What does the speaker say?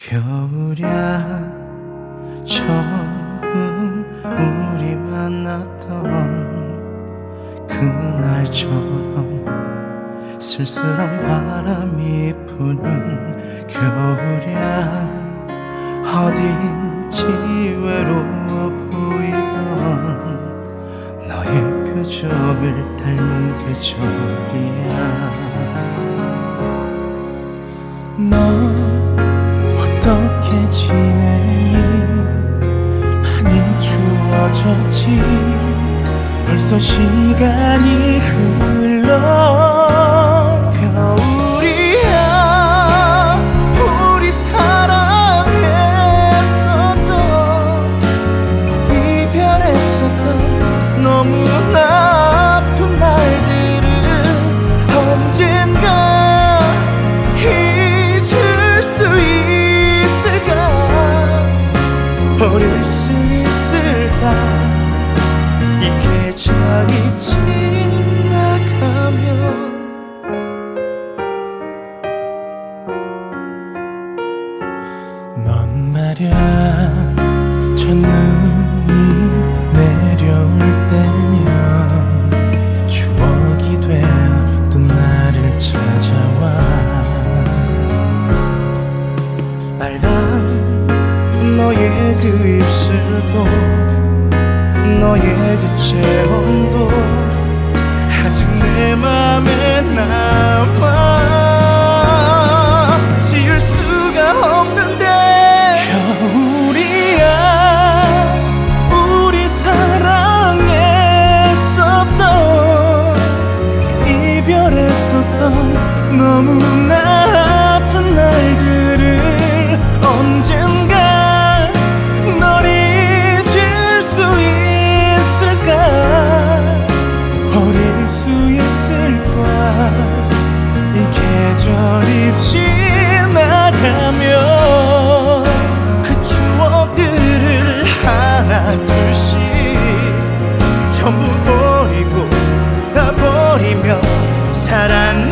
겨울야 처음 우리 만났던 그날처럼 쓸쓸한 바람이 부는 겨울야 어딘지 외로워 보이던 너의 표정을 닮은 계절이야. 너 어떻게 지내니 많이 추워졌지. 벌써 시간이 이 계절이 지나가면 넌 말야 첫눈이 내려올 때면 추억이 되어 또 나를 찾아와. 빨간 너의 그 입술도 너의 그 체온도. 아직 내 맘에 남아 지울 수가 없는데. 겨울이야 우리 사랑했었던 이별했었던 너무나 아픈 날들을 언젠가 계절이 지나가면 그 추억들을 하나 둘씩 전부 버리고 다 버리며 살았